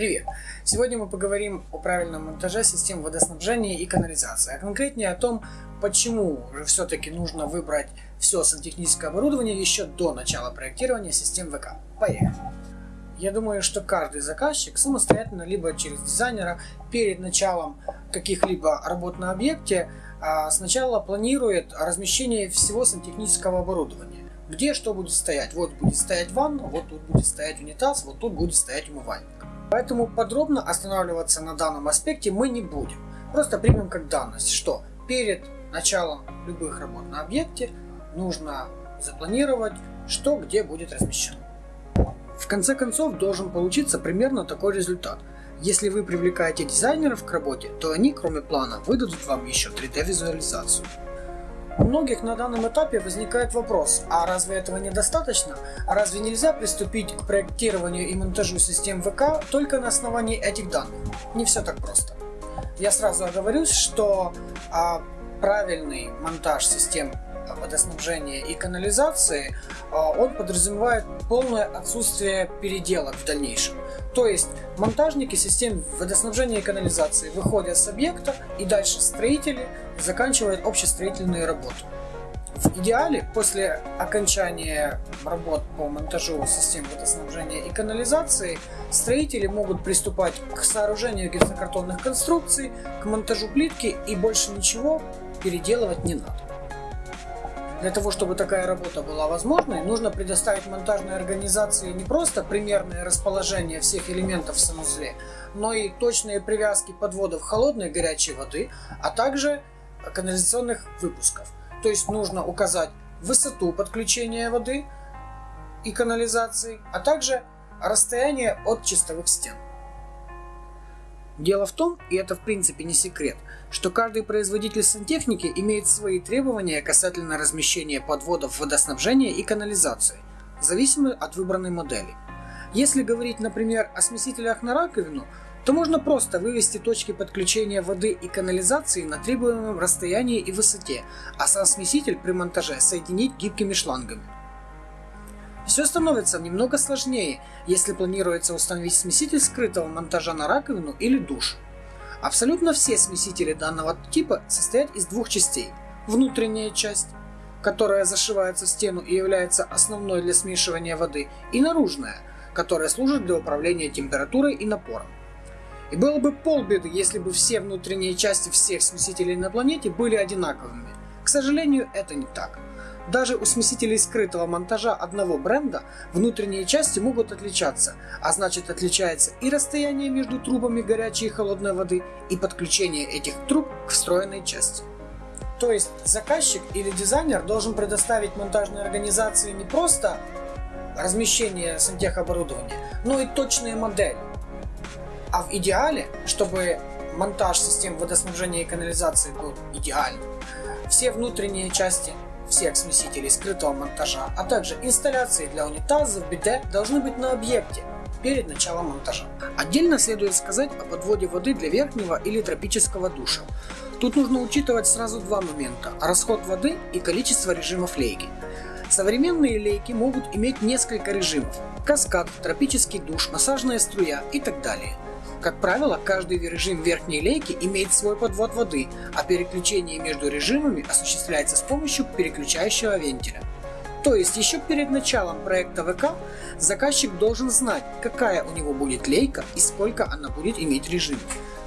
Привет! Сегодня мы поговорим о правильном монтаже систем водоснабжения и канализации, а конкретнее о том, почему же все-таки нужно выбрать все сантехническое оборудование еще до начала проектирования систем ВК. Поехали! Я думаю, что каждый заказчик самостоятельно, либо через дизайнера, перед началом каких-либо работ на объекте, а, сначала планирует размещение всего сантехнического оборудования. Где что будет стоять? Вот будет стоять ванна, вот тут будет стоять унитаз, вот тут будет стоять умывальник. Поэтому подробно останавливаться на данном аспекте мы не будем. Просто примем как данность, что перед началом любых работ на объекте нужно запланировать, что где будет размещено. В конце концов должен получиться примерно такой результат. Если вы привлекаете дизайнеров к работе, то они, кроме плана, выдадут вам еще 3D визуализацию. У многих на данном этапе возникает вопрос, а разве этого недостаточно? А разве нельзя приступить к проектированию и монтажу систем ВК только на основании этих данных? Не все так просто. Я сразу оговорюсь, что а, правильный монтаж систем водоснабжения и канализации, а, он подразумевает полное отсутствие переделок в дальнейшем. То есть монтажники систем водоснабжения и канализации выходят с объекта и дальше строители заканчивают общестроительные работы. В идеале, после окончания работ по монтажу систем водоснабжения и канализации, строители могут приступать к сооружению гипсокартонных конструкций, к монтажу плитки и больше ничего переделывать не надо. Для того, чтобы такая работа была возможной, нужно предоставить монтажной организации не просто примерное расположение всех элементов в санузле, но и точные привязки подводов холодной и горячей воды, а также канализационных выпусков. То есть нужно указать высоту подключения воды и канализации, а также расстояние от чистовых стен. Дело в том, и это в принципе не секрет, что каждый производитель сантехники имеет свои требования касательно размещения подводов водоснабжения и канализации, зависимые от выбранной модели. Если говорить, например, о смесителях на раковину, то можно просто вывести точки подключения воды и канализации на требуемом расстоянии и высоте, а сам смеситель при монтаже соединить гибкими шлангами. Все становится немного сложнее, если планируется установить смеситель скрытого монтажа на раковину или душ. Абсолютно все смесители данного типа состоят из двух частей. Внутренняя часть, которая зашивается в стену и является основной для смешивания воды, и наружная, которая служит для управления температурой и напором. И было бы полбеды, если бы все внутренние части всех смесителей на планете были одинаковыми. К сожалению, это не так. Даже у смесителей скрытого монтажа одного бренда внутренние части могут отличаться, а значит отличается и расстояние между трубами горячей и холодной воды, и подключение этих труб к встроенной части. То есть заказчик или дизайнер должен предоставить монтажной организации не просто размещение сантехоборудования, но и точные модели. А в идеале, чтобы монтаж систем водоснабжения и канализации был идеальным, все внутренние части всех смесителей скрытого монтажа, а также инсталляции для унитазов, биде должны быть на объекте перед началом монтажа. Отдельно следует сказать о подводе воды для верхнего или тропического душа. Тут нужно учитывать сразу два момента – расход воды и количество режимов лейки. Современные лейки могут иметь несколько режимов – каскад, тропический душ, массажная струя и так далее – как правило, каждый режим верхней лейки имеет свой подвод воды, а переключение между режимами осуществляется с помощью переключающего вентиля. То есть еще перед началом проекта ВК заказчик должен знать, какая у него будет лейка и сколько она будет иметь режимов.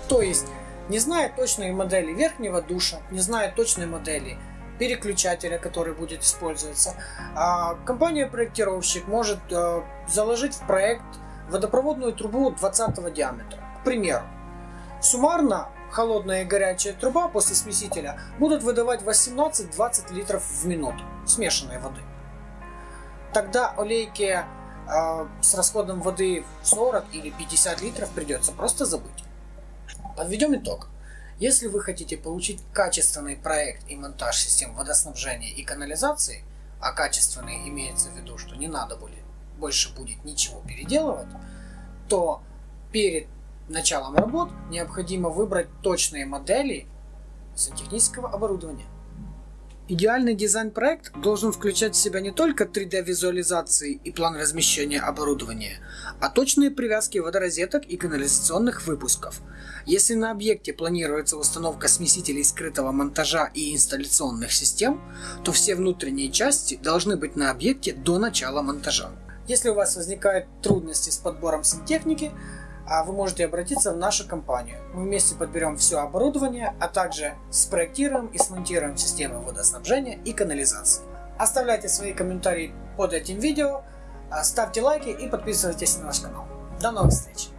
То есть, не зная точной модели верхнего душа, не зная точной модели переключателя, который будет использоваться, а, компания-проектировщик может э, заложить в проект водопроводную трубу 20 диаметра. К примеру, суммарно холодная и горячая труба после смесителя будут выдавать 18-20 литров в минуту смешанной воды. Тогда о лейке э, с расходом воды 40 или 50 литров придется просто забыть. Подведем итог. Если вы хотите получить качественный проект и монтаж систем водоснабжения и канализации, а качественный имеется в виду, что не надо будет, больше будет ничего переделывать, то перед началом работ необходимо выбрать точные модели сантехнического оборудования. Идеальный дизайн-проект должен включать в себя не только 3D-визуализации и план размещения оборудования, а точные привязки водорозеток и канализационных выпусков. Если на объекте планируется установка смесителей скрытого монтажа и инсталляционных систем, то все внутренние части должны быть на объекте до начала монтажа. Если у вас возникают трудности с подбором сантехники, вы можете обратиться в нашу компанию. Мы вместе подберем все оборудование, а также спроектируем и смонтируем системы водоснабжения и канализации. Оставляйте свои комментарии под этим видео, а, ставьте лайки и подписывайтесь на наш канал. До новых встреч!